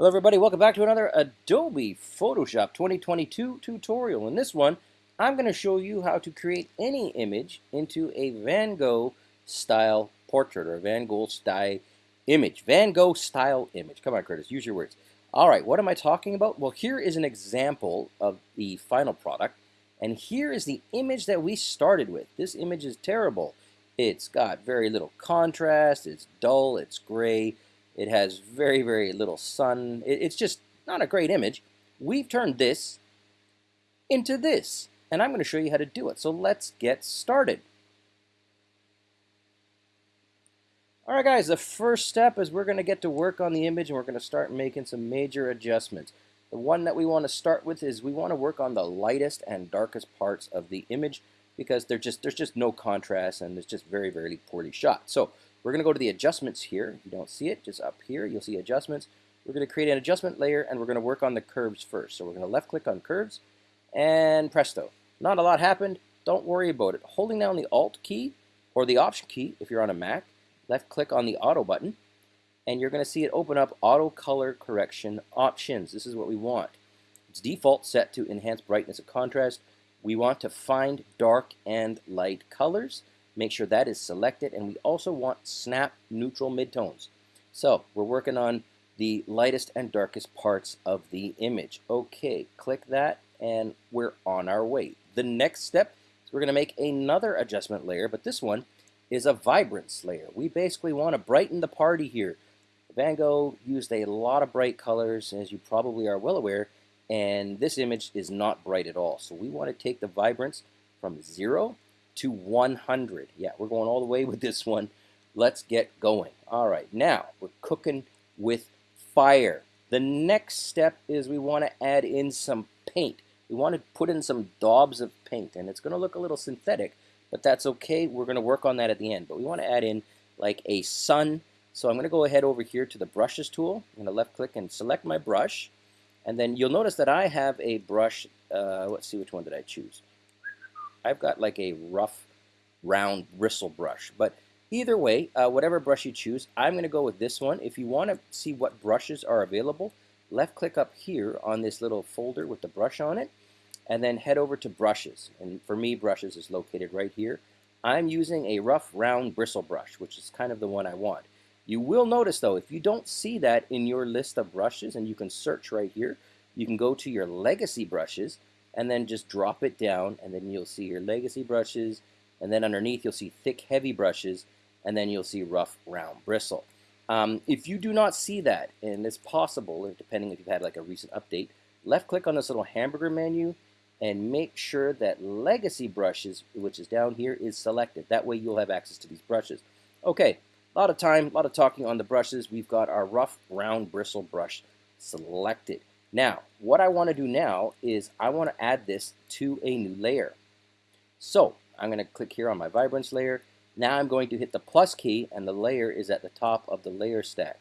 Hello everybody, welcome back to another Adobe Photoshop 2022 tutorial. In this one, I'm going to show you how to create any image into a Van Gogh style portrait or Van Gogh style image. Van Gogh style image. Come on Curtis, use your words. Alright, what am I talking about? Well, here is an example of the final product. And here is the image that we started with. This image is terrible. It's got very little contrast, it's dull, it's gray, it has very, very little sun. It's just not a great image. We've turned this into this, and I'm going to show you how to do it. So let's get started. All right, guys, the first step is we're going to get to work on the image, and we're going to start making some major adjustments. The one that we want to start with is we want to work on the lightest and darkest parts of the image because just, there's just no contrast and it's just very, very poorly shot. So we're going to go to the adjustments here. If you don't see it, just up here, you'll see adjustments. We're going to create an adjustment layer, and we're going to work on the curves first. So we're going to left-click on curves, and presto. Not a lot happened. Don't worry about it. Holding down the Alt key or the Option key if you're on a Mac, left-click on the Auto button, and you're going to see it open up Auto Color Correction Options. This is what we want. It's default set to enhance brightness and contrast. We want to find dark and light colors. Make sure that is selected. And we also want snap neutral midtones. So we're working on the lightest and darkest parts of the image. Okay, click that and we're on our way. The next step is we're going to make another adjustment layer, but this one is a vibrance layer. We basically want to brighten the party here. Van Gogh used a lot of bright colors, as you probably are well aware, and this image is not bright at all. So we want to take the vibrance from 0 to 100. Yeah, we're going all the way with this one. Let's get going. All right, now we're cooking with fire. The next step is we want to add in some paint. We want to put in some daubs of paint, and it's going to look a little synthetic, but that's okay. We're going to work on that at the end. But we want to add in like a sun. So I'm going to go ahead over here to the brushes tool. I'm going to left click and select my brush. And then you'll notice that I have a brush. Uh, let's see which one did I choose. I've got like a rough, round bristle brush. But either way, uh, whatever brush you choose, I'm going to go with this one. If you want to see what brushes are available, left click up here on this little folder with the brush on it, and then head over to brushes. And for me, brushes is located right here. I'm using a rough, round bristle brush, which is kind of the one I want. You will notice though, if you don't see that in your list of brushes, and you can search right here, you can go to your legacy brushes, and then just drop it down and then you'll see your legacy brushes and then underneath you'll see thick heavy brushes and then you'll see rough round bristle. Um, if you do not see that and it's possible depending if you've had like a recent update left click on this little hamburger menu and make sure that legacy brushes which is down here is selected. That way you'll have access to these brushes. Okay a lot of time a lot of talking on the brushes. We've got our rough round bristle brush selected now, what I want to do now is I want to add this to a new layer. So I'm going to click here on my vibrance layer. Now I'm going to hit the plus key and the layer is at the top of the layer stack.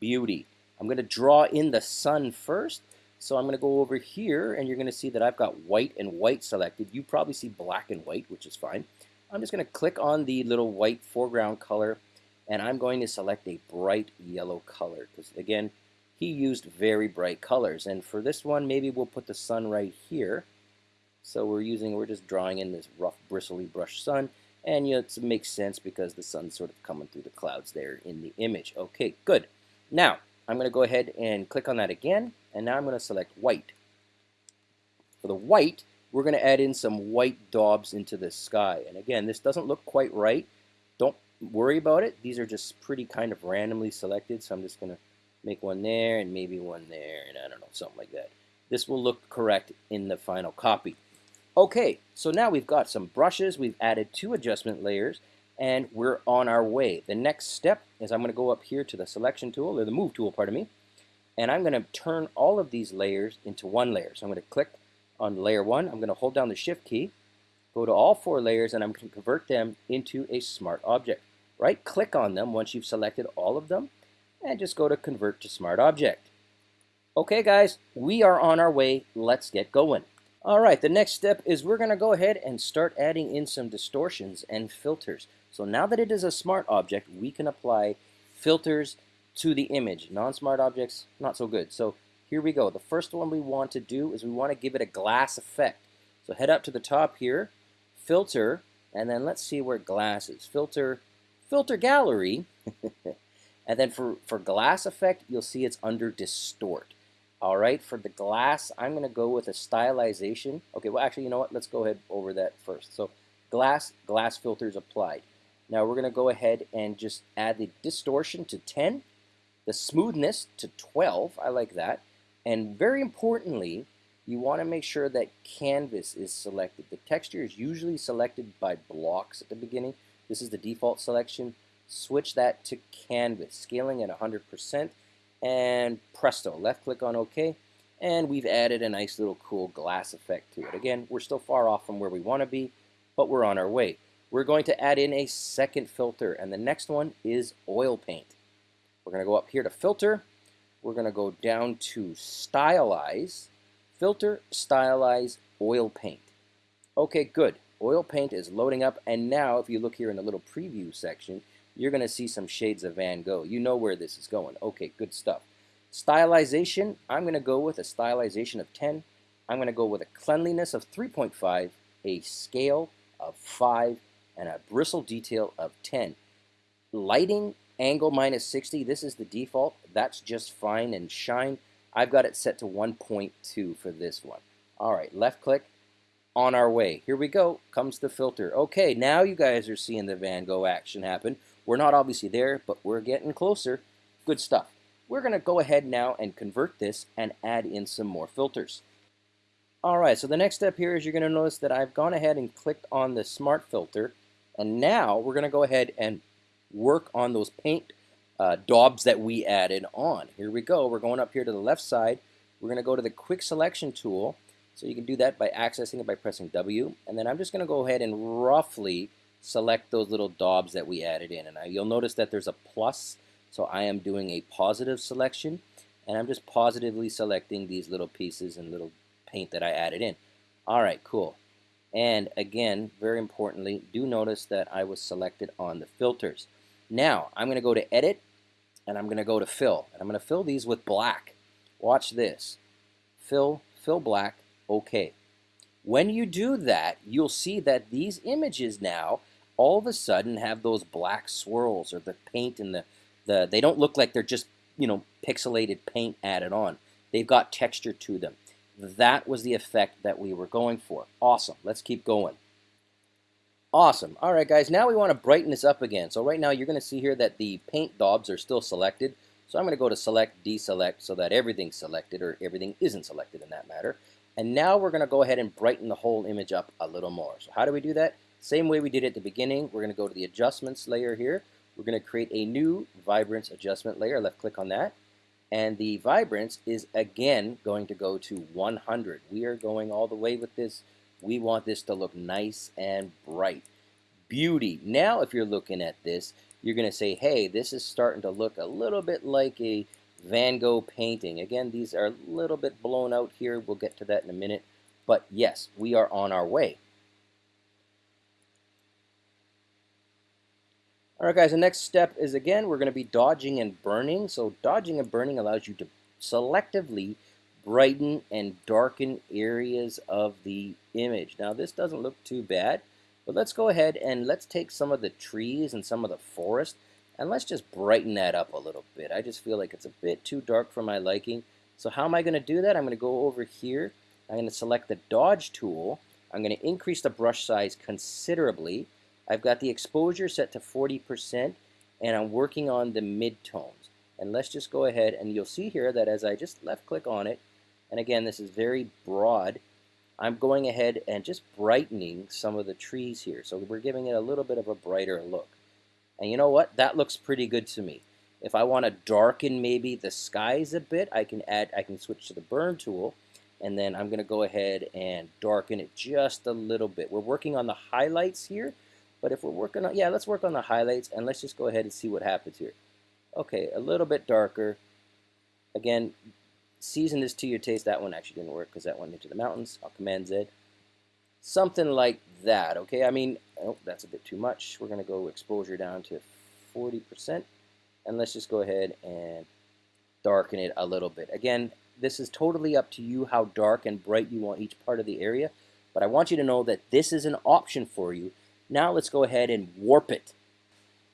Beauty. I'm going to draw in the sun first. So I'm going to go over here and you're going to see that I've got white and white selected. You probably see black and white, which is fine. I'm just going to click on the little white foreground color and I'm going to select a bright yellow color because again, he used very bright colors. And for this one, maybe we'll put the sun right here. So we're using, we're just drawing in this rough bristly brush sun. And you know, it makes sense because the sun's sort of coming through the clouds there in the image. Okay, good. Now, I'm going to go ahead and click on that again. And now I'm going to select white. For the white, we're going to add in some white daubs into the sky. And again, this doesn't look quite right. Don't worry about it. These are just pretty kind of randomly selected. So I'm just going to make one there and maybe one there and I don't know, something like that. This will look correct in the final copy. Okay, so now we've got some brushes, we've added two adjustment layers, and we're on our way. The next step is I'm going to go up here to the selection tool, or the move tool, pardon me, and I'm going to turn all of these layers into one layer. So I'm going to click on layer one, I'm going to hold down the shift key, go to all four layers, and I'm going to convert them into a smart object. Right click on them once you've selected all of them, and just go to Convert to Smart Object. Okay guys, we are on our way. Let's get going. All right, the next step is we're going to go ahead and start adding in some distortions and filters. So now that it is a smart object, we can apply filters to the image. Non-smart objects, not so good. So here we go. The first one we want to do is we want to give it a glass effect. So head up to the top here, filter, and then let's see where glass is. Filter, filter gallery. and then for, for glass effect, you'll see it's under distort. All right, for the glass, I'm going to go with a stylization. Okay, well, actually, you know what? Let's go ahead over that first. So glass, glass filters applied. Now we're going to go ahead and just add the distortion to 10, the smoothness to 12. I like that. And very importantly, you want to make sure that canvas is selected. The texture is usually selected by blocks at the beginning. This is the default selection. Switch that to canvas, scaling at 100%, and presto, left click on OK, and we've added a nice little cool glass effect to it. Again, we're still far off from where we want to be, but we're on our way. We're going to add in a second filter, and the next one is oil paint. We're going to go up here to filter, we're going to go down to stylize, filter, stylize, oil paint. Okay, good. Oil paint is loading up, and now if you look here in the little preview section, you're going to see some shades of Van Gogh. You know where this is going. Okay, good stuff. Stylization, I'm going to go with a stylization of 10. I'm going to go with a cleanliness of 3.5, a scale of 5, and a bristle detail of 10. Lighting, angle minus 60, this is the default. That's just fine and shine. I've got it set to 1.2 for this one. All right, left click, on our way. Here we go, comes the filter. Okay, now you guys are seeing the Van Gogh action happen. We're not obviously there, but we're getting closer. Good stuff. We're going to go ahead now and convert this and add in some more filters. All right, so the next step here is you're going to notice that I've gone ahead and clicked on the Smart Filter, and now we're going to go ahead and work on those paint uh, daubs that we added on. Here we go. We're going up here to the left side. We're going to go to the Quick Selection tool. So you can do that by accessing it by pressing W. And then I'm just going to go ahead and roughly select those little daubs that we added in. And I, you'll notice that there's a plus, so I am doing a positive selection, and I'm just positively selecting these little pieces and little paint that I added in. All right, cool. And again, very importantly, do notice that I was selected on the filters. Now, I'm going to go to Edit, and I'm going to go to Fill. And I'm going to fill these with black. Watch this. Fill, fill black, OK. When you do that, you'll see that these images now all of a sudden have those black swirls or the paint and the, the they don't look like they're just you know pixelated paint added on. They've got texture to them. That was the effect that we were going for. Awesome. Let's keep going. Awesome. All right, guys, now we want to brighten this up again. So right now you're going to see here that the paint daubs are still selected. So I'm going to go to select, deselect so that everything's selected or everything isn't selected in that matter. And now we're going to go ahead and brighten the whole image up a little more. So how do we do that? Same way we did at the beginning, we're going to go to the adjustments layer here. We're going to create a new vibrance adjustment layer. Left click on that. And the vibrance is again going to go to 100. We are going all the way with this. We want this to look nice and bright. Beauty. Now if you're looking at this, you're going to say, hey, this is starting to look a little bit like a Van Gogh painting. Again, these are a little bit blown out here. We'll get to that in a minute. But yes, we are on our way. All right, guys, the next step is, again, we're going to be dodging and burning. So dodging and burning allows you to selectively brighten and darken areas of the image. Now, this doesn't look too bad, but let's go ahead and let's take some of the trees and some of the forest, and let's just brighten that up a little bit. I just feel like it's a bit too dark for my liking. So how am I going to do that? I'm going to go over here. I'm going to select the Dodge tool. I'm going to increase the brush size considerably. I've got the exposure set to 40% and I'm working on the midtones. And let's just go ahead and you'll see here that as I just left click on it, and again this is very broad, I'm going ahead and just brightening some of the trees here. So we're giving it a little bit of a brighter look. And you know what? That looks pretty good to me. If I want to darken maybe the skies a bit, I can add, I can switch to the burn tool and then I'm going to go ahead and darken it just a little bit. We're working on the highlights here, but if we're working on, yeah, let's work on the highlights and let's just go ahead and see what happens here. Okay, a little bit darker. Again, season this to your taste. That one actually didn't work because that went into the mountains. I'll Command Z. Something like that, okay? I mean, oh, that's a bit too much. We're going to go exposure down to 40%. And let's just go ahead and darken it a little bit. Again, this is totally up to you how dark and bright you want each part of the area, but I want you to know that this is an option for you. Now let's go ahead and warp it.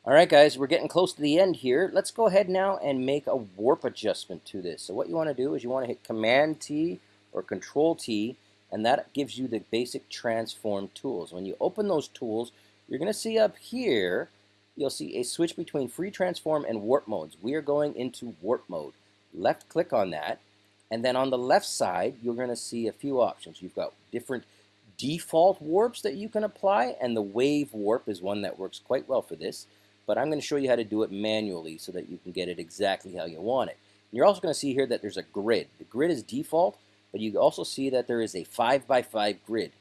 All right, guys, we're getting close to the end here. Let's go ahead now and make a warp adjustment to this. So what you want to do is you want to hit Command T or Control T, and that gives you the basic transform tools. When you open those tools, you're going to see up here, you'll see a switch between free transform and warp modes. We are going into warp mode. Left click on that, and then on the left side, you're going to see a few options. You've got different default warps that you can apply, and the wave warp is one that works quite well for this. But I'm going to show you how to do it manually so that you can get it exactly how you want it. And you're also going to see here that there's a grid. The grid is default, but you also see that there is a 5 by 5 grid.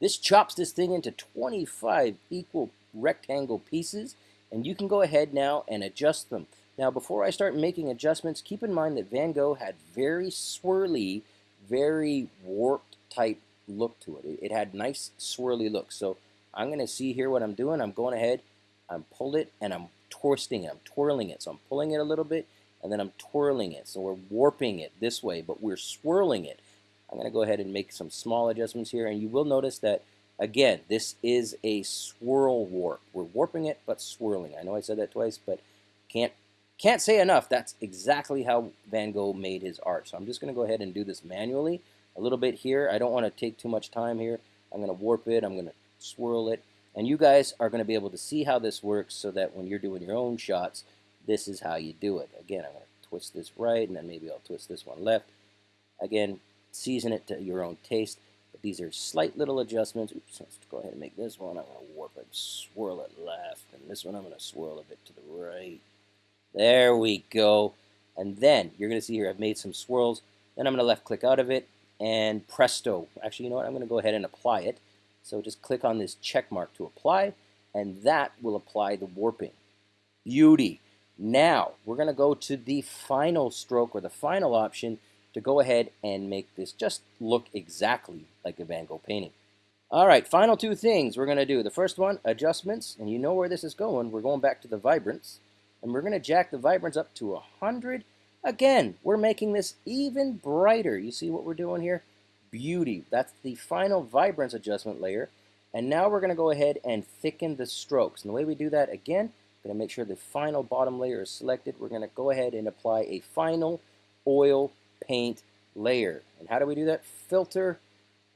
This chops this thing into 25 equal rectangle pieces, and you can go ahead now and adjust them. Now, before I start making adjustments, keep in mind that Van Gogh had very swirly, very warped type look to it. It had nice swirly look. So I'm going to see here what I'm doing. I'm going ahead, I'm pulled it, and I'm twisting it. I'm twirling it. So I'm pulling it a little bit, and then I'm twirling it. So we're warping it this way, but we're swirling it. I'm going to go ahead and make some small adjustments here, and you will notice that, again, this is a swirl warp. We're warping it, but swirling. I know I said that twice, but can't can't say enough, that's exactly how Van Gogh made his art. So I'm just going to go ahead and do this manually a little bit here. I don't want to take too much time here. I'm going to warp it. I'm going to swirl it. And you guys are going to be able to see how this works so that when you're doing your own shots, this is how you do it. Again, I'm going to twist this right, and then maybe I'll twist this one left. Again, season it to your own taste. But these are slight little adjustments. Oops, let's go ahead and make this one. I'm going to warp it, swirl it left. And this one I'm going to swirl a bit to the right. There we go. And then you're going to see here I've made some swirls. Then I'm going to left click out of it and presto. Actually, you know what? I'm going to go ahead and apply it. So just click on this check mark to apply and that will apply the warping. Beauty. Now we're going to go to the final stroke or the final option to go ahead and make this just look exactly like a Van Gogh painting. All right, final two things we're going to do. The first one, adjustments, and you know where this is going. We're going back to the vibrance and we're going to jack the vibrance up to 100. Again, we're making this even brighter. You see what we're doing here? Beauty. That's the final vibrance adjustment layer. And now we're going to go ahead and thicken the strokes. And the way we do that, again, going to make sure the final bottom layer is selected. We're going to go ahead and apply a final oil paint layer. And how do we do that? Filter.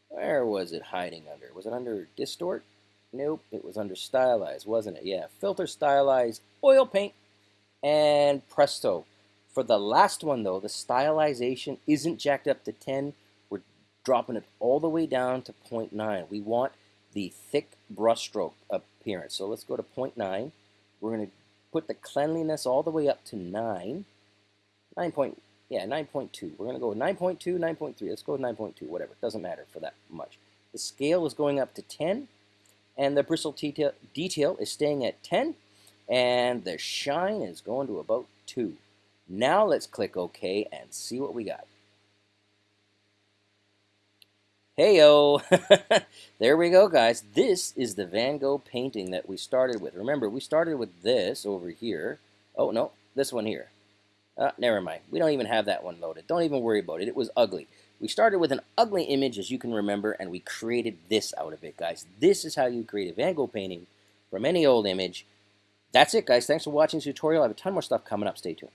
Where was it hiding under? Was it under distort? Nope, it was under stylize, wasn't it? Yeah, filter, stylize, oil paint, and presto. For the last one though, the stylization isn't jacked up to 10. We're dropping it all the way down to 0.9. We want the thick brushstroke appearance. So let's go to 0.9. We're going to put the cleanliness all the way up to 9. 9 point, yeah, 9.2. We're going to go 9.2, 9.3. Let's go 9.2, whatever. It doesn't matter for that much. The scale is going up to 10, and the bristle detail, detail is staying at 10. And the shine is going to about 2. Now let's click OK and see what we got. Heyo! there we go, guys. This is the Van Gogh painting that we started with. Remember, we started with this over here. Oh, no, this one here. Uh, never mind. We don't even have that one loaded. Don't even worry about it. It was ugly. We started with an ugly image, as you can remember, and we created this out of it, guys. This is how you create a Van Gogh painting from any old image that's it, guys. Thanks for watching this tutorial. I have a ton more stuff coming up. Stay tuned.